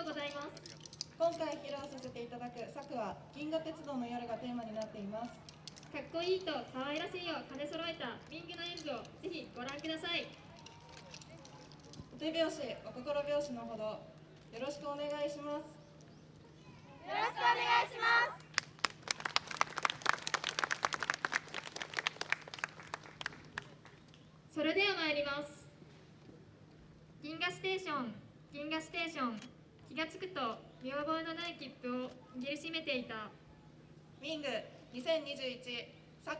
とうございます。今回披露させていただく作は銀河鉄道の夜がテーマになっています。かっこいいと可愛らしいを兼ね揃えたミングの演舞をぜひご覧ください。お手拍子お心拍子のほどよろしくお願いします。よろしくお願いします。それでは参ります。銀河ステーション銀河ステーション気がつくと見覚えのない切符を握りしめていた。ウィング2021作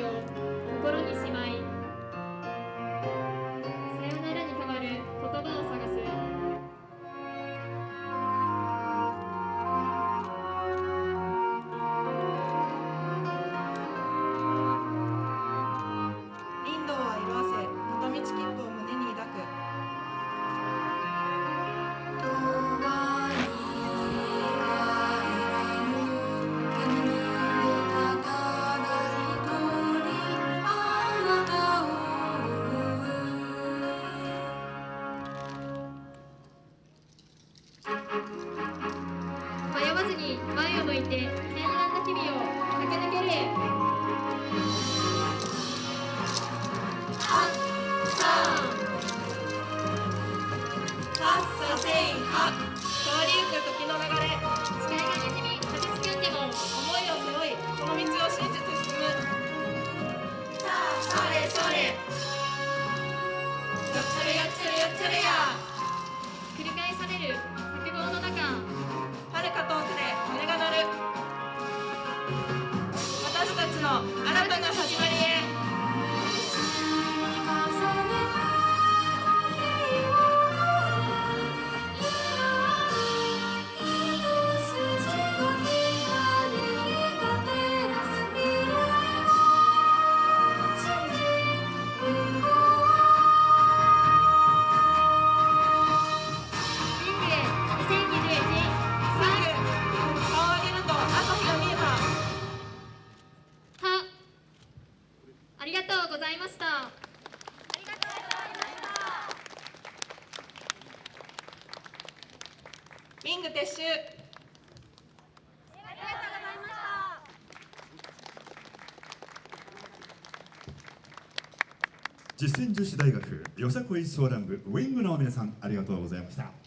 なれよっちゃれよっちゃれよっちゃれや繰り返される錯誤の中はるか遠くで鐘が鳴るリング撤収。実践女子大学よさこいソーラン部ウィングの皆さんありがとうございました。